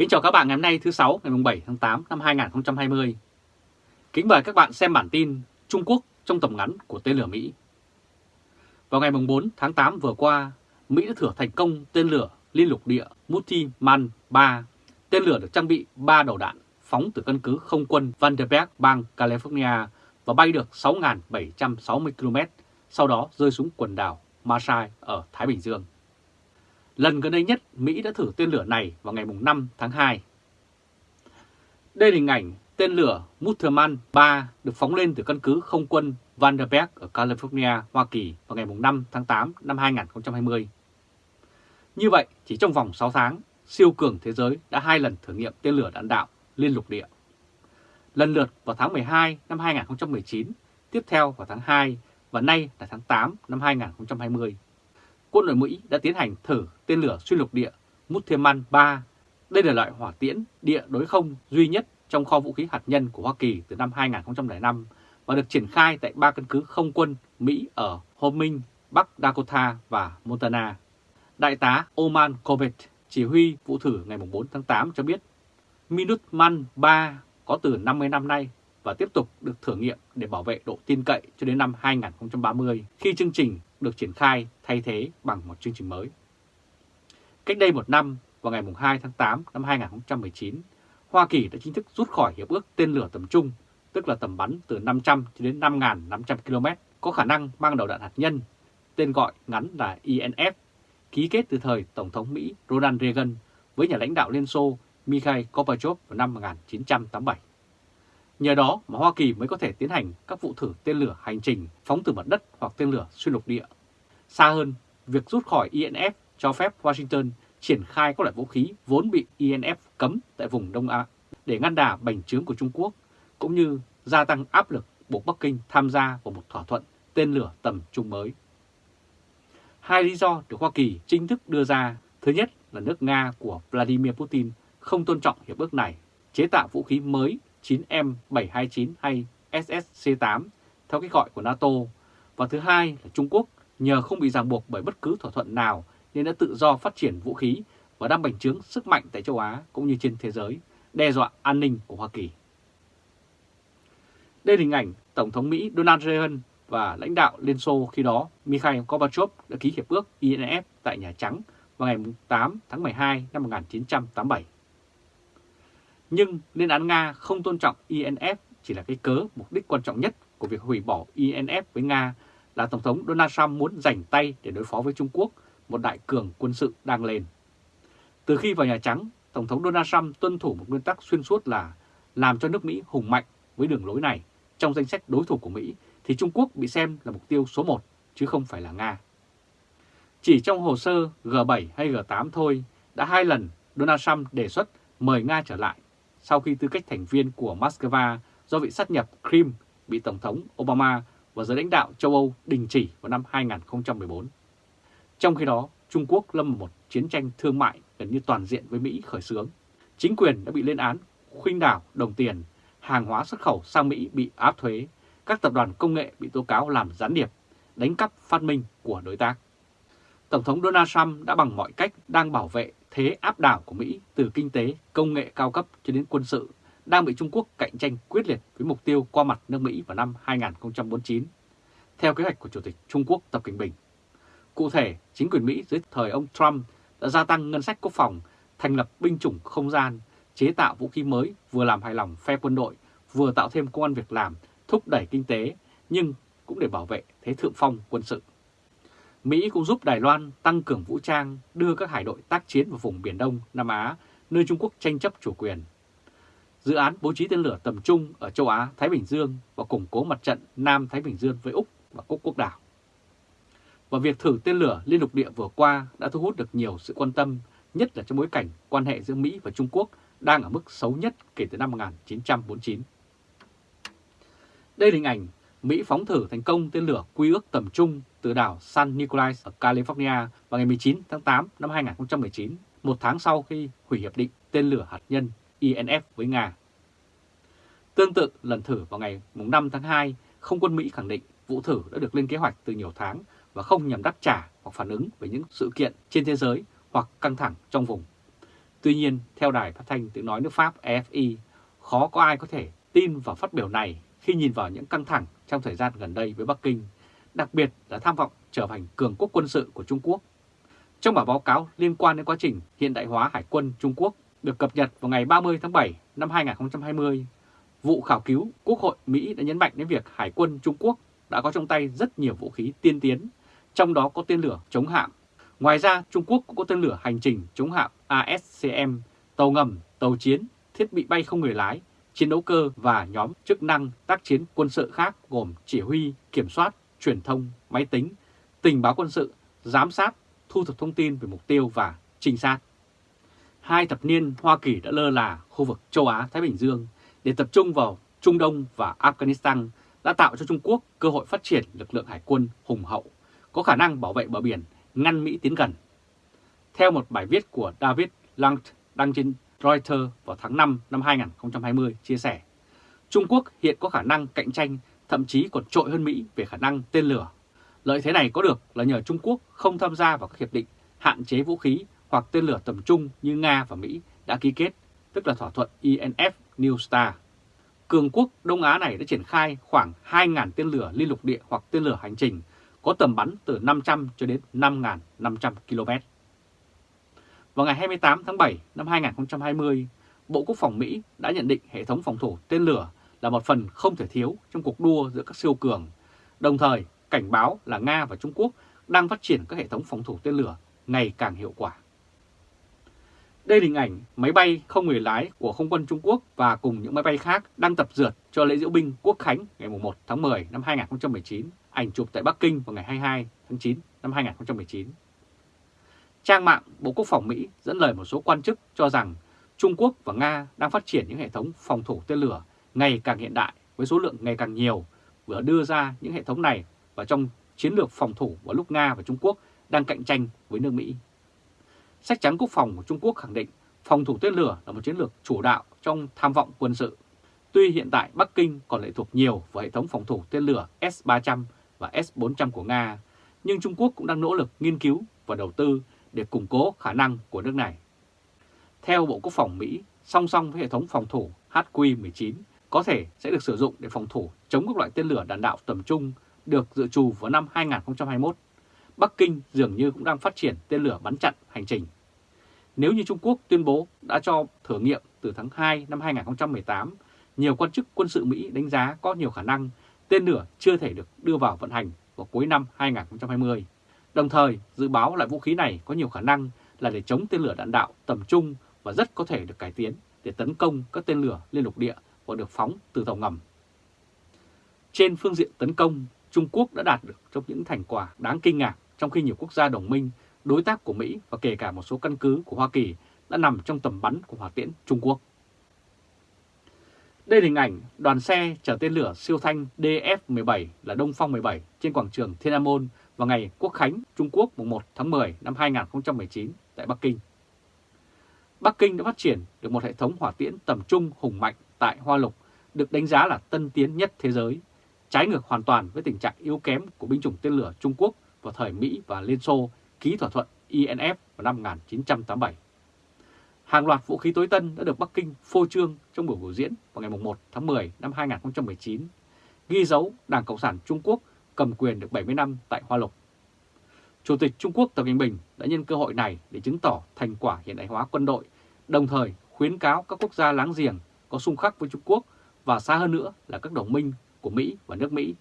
Kính chào các bạn ngày hôm nay thứ sáu ngày 7 tháng 8 năm 2020. Kính mời các bạn xem bản tin Trung Quốc trong tầm ngắn của tên lửa Mỹ. Vào ngày 4 tháng 8 vừa qua, Mỹ đã thử thành công tên lửa liên lục địa Multiman 3. Tên lửa được trang bị 3 đầu đạn phóng từ căn cứ không quân Vandenberg, bang California và bay được 6.760 km, sau đó rơi xuống quần đảo Marshall ở Thái Bình Dương. Lần gần đây nhất, Mỹ đã thử tên lửa này vào ngày 5 tháng 2. Đây là hình ảnh tên lửa Mutterman 3 được phóng lên từ căn cứ không quân Vandenberg ở California, Hoa Kỳ vào ngày 5 tháng 8 năm 2020. Như vậy, chỉ trong vòng 6 tháng, siêu cường thế giới đã hai lần thử nghiệm tên lửa đạn đạo liên lục địa. Lần lượt vào tháng 12 năm 2019, tiếp theo vào tháng 2 và nay là tháng 8 năm 2020 quân đội Mỹ đã tiến hành thử tên lửa xuyên lục địa Mutheman 3. Đây là loại hỏa tiễn địa đối không duy nhất trong kho vũ khí hạt nhân của Hoa Kỳ từ năm 2005 và được triển khai tại ba căn cứ không quân Mỹ ở Homing, Bắc Dakota và Montana. Đại tá Oman Corbett, chỉ huy vụ thử ngày 4 tháng 8 cho biết Minuteman 3 có từ 50 năm nay và tiếp tục được thử nghiệm để bảo vệ độ tin cậy cho đến năm 2030 khi chương trình được triển khai thay thế bằng một chương trình mới. Cách đây một năm, vào ngày 2 tháng 8 năm 2019, Hoa Kỳ đã chính thức rút khỏi Hiệp ước tên lửa tầm trung, tức là tầm bắn từ 500 đến 5.500 km, có khả năng mang đầu đạn hạt nhân, tên gọi ngắn là INF, ký kết từ thời Tổng thống Mỹ Ronald Reagan với nhà lãnh đạo Liên Xô Mikhail Gorbachev vào năm 1987. Nhờ đó mà Hoa Kỳ mới có thể tiến hành các vụ thử tên lửa hành trình phóng từ mặt đất hoặc tên lửa xuyên lục địa. Xa hơn, việc rút khỏi INF cho phép Washington triển khai các loại vũ khí vốn bị INF cấm tại vùng Đông Á để ngăn đà bành trướng của Trung Quốc, cũng như gia tăng áp lực buộc Bắc Kinh tham gia vào một thỏa thuận tên lửa tầm trung mới. Hai lý do được Hoa Kỳ chính thức đưa ra, thứ nhất là nước Nga của Vladimir Putin không tôn trọng hiệp ước này, chế tạo vũ khí mới 9M729 hay SSC-8 theo cách gọi của NATO. Và thứ hai là Trung Quốc nhờ không bị ràng buộc bởi bất cứ thỏa thuận nào nên đã tự do phát triển vũ khí và đang bành trướng sức mạnh tại châu Á cũng như trên thế giới, đe dọa an ninh của Hoa Kỳ. Đây là hình ảnh Tổng thống Mỹ Donald Reagan và lãnh đạo Liên Xô khi đó Mikhail Gorbachev đã ký hiệp ước INF tại Nhà Trắng vào ngày 8 tháng 12 năm 1987. Nhưng liên án Nga không tôn trọng INF chỉ là cái cớ mục đích quan trọng nhất của việc hủy bỏ INF với Nga là Tổng thống Donald Trump muốn giành tay để đối phó với Trung Quốc, một đại cường quân sự đang lên. Từ khi vào Nhà Trắng, Tổng thống Donald Trump tuân thủ một nguyên tắc xuyên suốt là làm cho nước Mỹ hùng mạnh với đường lối này. Trong danh sách đối thủ của Mỹ thì Trung Quốc bị xem là mục tiêu số 1 chứ không phải là Nga. Chỉ trong hồ sơ G7 hay G8 thôi đã hai lần Donald Trump đề xuất mời Nga trở lại sau khi tư cách thành viên của Moscow do bị sát nhập Crimea bị Tổng thống Obama và giới lãnh đạo châu Âu đình chỉ vào năm 2014. Trong khi đó, Trung Quốc lâm một chiến tranh thương mại gần như toàn diện với Mỹ khởi xướng. Chính quyền đã bị lên án, khuynh đảo đồng tiền, hàng hóa xuất khẩu sang Mỹ bị áp thuế, các tập đoàn công nghệ bị tố cáo làm gián điệp, đánh cắp phát minh của đối tác. Tổng thống Donald Trump đã bằng mọi cách đang bảo vệ thế áp đảo của Mỹ từ kinh tế, công nghệ cao cấp cho đến quân sự đang bị Trung Quốc cạnh tranh quyết liệt với mục tiêu qua mặt nước Mỹ vào năm 2049, theo kế hoạch của Chủ tịch Trung Quốc Tập Cận Bình. Cụ thể, chính quyền Mỹ dưới thời ông Trump đã gia tăng ngân sách quốc phòng, thành lập binh chủng không gian, chế tạo vũ khí mới vừa làm hài lòng phe quân đội, vừa tạo thêm công an việc làm, thúc đẩy kinh tế, nhưng cũng để bảo vệ thế thượng phong quân sự. Mỹ cũng giúp Đài Loan tăng cường vũ trang, đưa các hải đội tác chiến vào vùng Biển Đông, Nam Á, nơi Trung Quốc tranh chấp chủ quyền. Dự án bố trí tên lửa tầm trung ở châu Á, Thái Bình Dương và củng cố mặt trận Nam Thái Bình Dương với Úc và Cúc Quốc đảo. Và việc thử tên lửa liên lục địa vừa qua đã thu hút được nhiều sự quan tâm, nhất là trong bối cảnh quan hệ giữa Mỹ và Trung Quốc đang ở mức xấu nhất kể từ năm 1949. Đây là hình ảnh Mỹ phóng thử thành công tên lửa quy ước tầm trung từ đảo San Nicolás ở California vào ngày 19 tháng 8 năm 2019, một tháng sau khi hủy hiệp định tên lửa hạt nhân INF với Nga. Tương tự lần thử vào ngày 5 tháng 2, không quân Mỹ khẳng định vụ thử đã được lên kế hoạch từ nhiều tháng và không nhằm đáp trả hoặc phản ứng với những sự kiện trên thế giới hoặc căng thẳng trong vùng. Tuy nhiên, theo đài phát thanh tiếng nói nước Pháp Efi, khó có ai có thể tin vào phát biểu này khi nhìn vào những căng thẳng trong thời gian gần đây với Bắc Kinh, đặc biệt là tham vọng trở thành cường quốc quân sự của Trung Quốc. Trong bản báo cáo liên quan đến quá trình hiện đại hóa Hải quân Trung Quốc được cập nhật vào ngày 30 tháng 7 năm 2020, vụ khảo cứu Quốc hội Mỹ đã nhấn mạnh đến việc Hải quân Trung Quốc đã có trong tay rất nhiều vũ khí tiên tiến, trong đó có tên lửa chống hạm. Ngoài ra, Trung Quốc cũng có tên lửa hành trình chống hạm ASCM, tàu ngầm, tàu chiến, thiết bị bay không người lái, chiến đấu cơ và nhóm chức năng tác chiến quân sự khác gồm chỉ huy, kiểm soát, truyền thông, máy tính, tình báo quân sự, giám sát, thu thập thông tin về mục tiêu và trinh sát. Hai thập niên Hoa Kỳ đã lơ là khu vực châu Á-Thái Bình Dương để tập trung vào Trung Đông và Afghanistan đã tạo cho Trung Quốc cơ hội phát triển lực lượng hải quân hùng hậu, có khả năng bảo vệ bờ biển, ngăn Mỹ tiến gần. Theo một bài viết của David Langt đăng trên Reuters vào tháng 5 năm 2020 chia sẻ, Trung Quốc hiện có khả năng cạnh tranh thậm chí còn trội hơn Mỹ về khả năng tên lửa. Lợi thế này có được là nhờ Trung Quốc không tham gia vào các hiệp định hạn chế vũ khí hoặc tên lửa tầm trung như Nga và Mỹ đã ký kết, tức là thỏa thuận INF New START. Cường quốc Đông Á này đã triển khai khoảng 2.000 tên lửa liên lục địa hoặc tên lửa hành trình có tầm bắn từ 500 cho đến 5.500 km. Vào ngày 28 tháng 7 năm 2020, Bộ Quốc phòng Mỹ đã nhận định hệ thống phòng thủ tên lửa là một phần không thể thiếu trong cuộc đua giữa các siêu cường, đồng thời cảnh báo là Nga và Trung Quốc đang phát triển các hệ thống phòng thủ tên lửa ngày càng hiệu quả. Đây là hình ảnh máy bay không người lái của không quân Trung Quốc và cùng những máy bay khác đang tập dượt cho lễ diễu binh Quốc Khánh ngày 1 tháng 10 năm 2019, ảnh chụp tại Bắc Kinh vào ngày 22 tháng 9 năm 2019. Trang mạng Bộ Quốc phòng Mỹ dẫn lời một số quan chức cho rằng Trung Quốc và Nga đang phát triển những hệ thống phòng thủ tên lửa ngày càng hiện đại với số lượng ngày càng nhiều, vừa đưa ra những hệ thống này vào trong chiến lược phòng thủ vào lúc Nga và Trung Quốc đang cạnh tranh với nước Mỹ. Sách trắng quốc phòng của Trung Quốc khẳng định phòng thủ tên lửa là một chiến lược chủ đạo trong tham vọng quân sự. Tuy hiện tại Bắc Kinh còn lệ thuộc nhiều vào hệ thống phòng thủ tên lửa S-300 và S-400 của Nga, nhưng Trung Quốc cũng đang nỗ lực nghiên cứu và đầu tư để củng cố khả năng của nước này. Theo Bộ Quốc phòng Mỹ, song song với hệ thống phòng thủ HQ-19 có thể sẽ được sử dụng để phòng thủ chống các loại tên lửa đạn đạo tầm trung được dự trù vào năm 2021 Bắc Kinh dường như cũng đang phát triển tên lửa bắn chặn hành trình. Nếu như Trung Quốc tuyên bố đã cho thử nghiệm từ tháng 2 năm 2018, nhiều quan chức quân sự Mỹ đánh giá có nhiều khả năng tên lửa chưa thể được đưa vào vận hành vào cuối năm 2020. Đồng thời, dự báo loại vũ khí này có nhiều khả năng là để chống tên lửa đạn đạo tầm trung và rất có thể được cải tiến để tấn công các tên lửa liên lục địa và được phóng từ tàu ngầm. Trên phương diện tấn công, Trung Quốc đã đạt được trong những thành quả đáng kinh ngạc trong khi nhiều quốc gia đồng minh, đối tác của Mỹ và kể cả một số căn cứ của Hoa Kỳ đã nằm trong tầm bắn của hỏa tiễn Trung Quốc. Đây là hình ảnh đoàn xe chở tên lửa siêu thanh DF-17 là Đông Phong 17 trên quảng trường Thiên An Môn vào ngày Quốc Khánh Trung Quốc mùng 1 tháng 10 năm 2019 tại Bắc Kinh. Bắc Kinh đã phát triển được một hệ thống hỏa tiễn tầm trung hùng mạnh tại Hoa Lục, được đánh giá là tân tiến nhất thế giới, trái ngược hoàn toàn với tình trạng yếu kém của binh chủng tên lửa Trung Quốc vào thời Mỹ và Liên Xô ký thỏa thuận INF vào năm 1987. Hàng loạt vũ khí tối tân đã được Bắc Kinh phô trương trong buổi biểu diễn vào ngày 1 tháng 10 năm 2019, ghi dấu Đảng Cộng sản Trung Quốc cầm quyền được 70 năm tại Hoa Lục. Chủ tịch Trung Quốc Tập Cận Bình đã nhân cơ hội này để chứng tỏ thành quả hiện đại hóa quân đội, đồng thời khuyến cáo các quốc gia láng giềng có xung khắc với Trung Quốc và xa hơn nữa là các đồng minh của Mỹ và nước Mỹ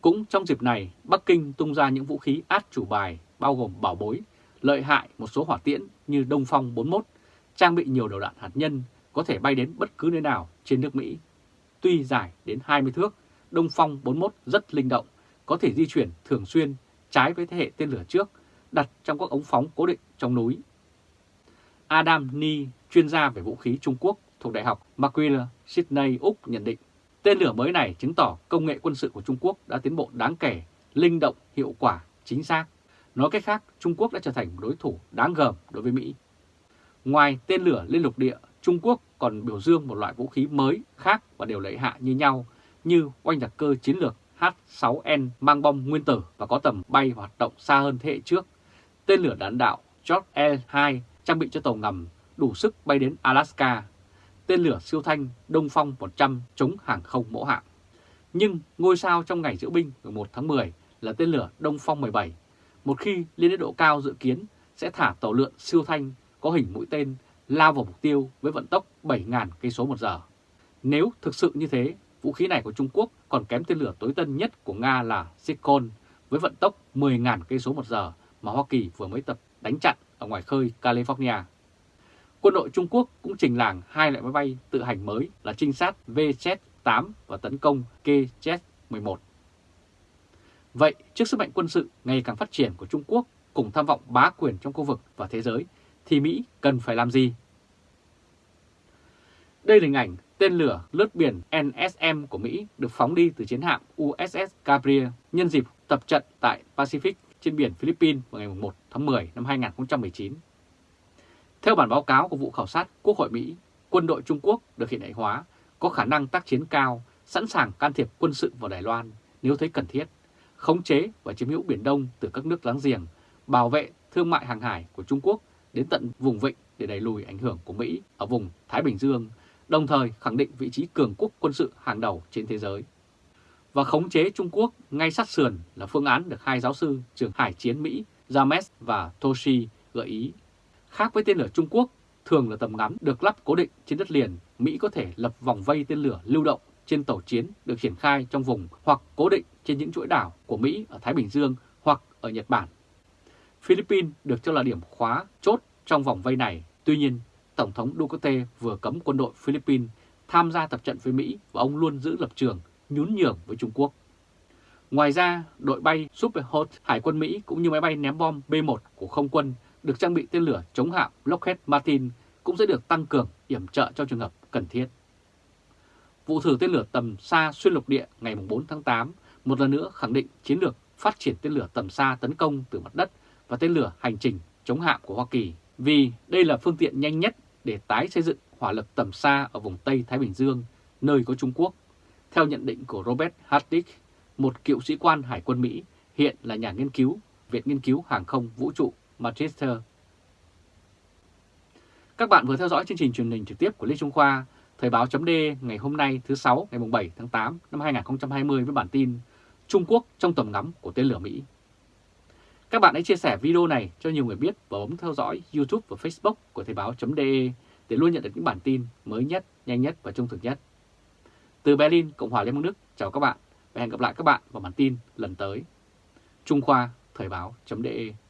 cũng trong dịp này, Bắc Kinh tung ra những vũ khí át chủ bài bao gồm bảo bối, lợi hại một số hỏa tiễn như Đông Phong 41, trang bị nhiều đầu đạn hạt nhân có thể bay đến bất cứ nơi nào trên nước Mỹ. Tuy dài đến 20 thước, Đông Phong 41 rất linh động, có thể di chuyển thường xuyên trái với thế hệ tên lửa trước, đặt trong các ống phóng cố định trong núi. Adam Ni, chuyên gia về vũ khí Trung Quốc thuộc Đại học McGill, Sydney, Úc nhận định Tên lửa mới này chứng tỏ công nghệ quân sự của Trung Quốc đã tiến bộ đáng kể, linh động, hiệu quả, chính xác. Nói cách khác, Trung Quốc đã trở thành đối thủ đáng gờm đối với Mỹ. Ngoài tên lửa liên lục địa, Trung Quốc còn biểu dương một loại vũ khí mới khác và đều lợi hạ như nhau, như oanh đặc cơ chiến lược H-6N mang bom nguyên tử và có tầm bay hoạt động xa hơn thế hệ trước. Tên lửa đạn đạo George L-2 trang bị cho tàu ngầm đủ sức bay đến Alaska, tên lửa siêu thanh Đông Phong 100 chống hàng không mẫu hạng. Nhưng ngôi sao trong ngày diễu binh 1 tháng 10 là tên lửa Đông Phong 17, một khi lên đến độ cao dự kiến sẽ thả tàu lượn siêu thanh có hình mũi tên lao vào mục tiêu với vận tốc 7.000 cây số một giờ. Nếu thực sự như thế, vũ khí này của Trung Quốc còn kém tên lửa tối tân nhất của Nga là Sikon với vận tốc 10.000 cây số một giờ mà Hoa Kỳ vừa mới tập đánh chặn ở ngoài khơi California. Quân đội Trung Quốc cũng trình làng hai loại máy bay tự hành mới là trinh sát VZ-8 và tấn công KZ-11. Vậy, trước sức mạnh quân sự ngày càng phát triển của Trung Quốc cùng tham vọng bá quyền trong khu vực và thế giới, thì Mỹ cần phải làm gì? Đây là hình ảnh tên lửa lướt biển NSM của Mỹ được phóng đi từ chiến hạm USS Gabriel nhân dịp tập trận tại Pacific trên biển Philippines vào ngày 1 tháng 10 năm 2019. Theo bản báo cáo của vụ khảo sát Quốc hội Mỹ, quân đội Trung Quốc được hiện đại hóa, có khả năng tác chiến cao, sẵn sàng can thiệp quân sự vào Đài Loan nếu thấy cần thiết, khống chế và chiếm hữu Biển Đông từ các nước láng giềng, bảo vệ thương mại hàng hải của Trung Quốc đến tận vùng vịnh để đẩy lùi ảnh hưởng của Mỹ ở vùng Thái Bình Dương, đồng thời khẳng định vị trí cường quốc quân sự hàng đầu trên thế giới. Và khống chế Trung Quốc ngay sát sườn là phương án được hai giáo sư trường hải chiến Mỹ James và Toshi gợi ý. Khác với tên lửa Trung Quốc, thường là tầm ngắm được lắp cố định trên đất liền, Mỹ có thể lập vòng vây tên lửa lưu động trên tàu chiến được triển khai trong vùng hoặc cố định trên những chuỗi đảo của Mỹ ở Thái Bình Dương hoặc ở Nhật Bản. Philippines được cho là điểm khóa chốt trong vòng vây này. Tuy nhiên, Tổng thống Duterte vừa cấm quân đội Philippines tham gia tập trận với Mỹ và ông luôn giữ lập trường nhún nhường với Trung Quốc. Ngoài ra, đội bay Super Hot Hải quân Mỹ cũng như máy bay ném bom B-1 của không quân được trang bị tên lửa chống hạm Lockheed Martin cũng sẽ được tăng cường yểm trợ cho trường hợp cần thiết. Vụ thử tên lửa tầm xa xuyên lục địa ngày 4 tháng 8 một lần nữa khẳng định chiến lược phát triển tên lửa tầm xa tấn công từ mặt đất và tên lửa hành trình chống hạm của Hoa Kỳ vì đây là phương tiện nhanh nhất để tái xây dựng hỏa lực tầm xa ở vùng Tây Thái Bình Dương, nơi có Trung Quốc, theo nhận định của Robert Hartig, một cựu sĩ quan Hải quân Mỹ, hiện là nhà nghiên cứu Viện Nghiên cứu Hàng không Vũ trụ Manchester. Các bạn vừa theo dõi chương trình truyền hình trực tiếp của Lê Trung Khoa, Thời báo chấm ngày hôm nay thứ sáu ngày 7 tháng 8 năm 2020 với bản tin Trung Quốc trong tầm ngắm của tên lửa Mỹ. Các bạn hãy chia sẻ video này cho nhiều người biết và bấm theo dõi YouTube và Facebook của Thời báo.de để luôn nhận được những bản tin mới nhất, nhanh nhất và trung thực nhất. Từ Berlin, Cộng hòa Liên bang Đức, chào các bạn và hẹn gặp lại các bạn vào bản tin lần tới. Trung Khoa Thời báo.de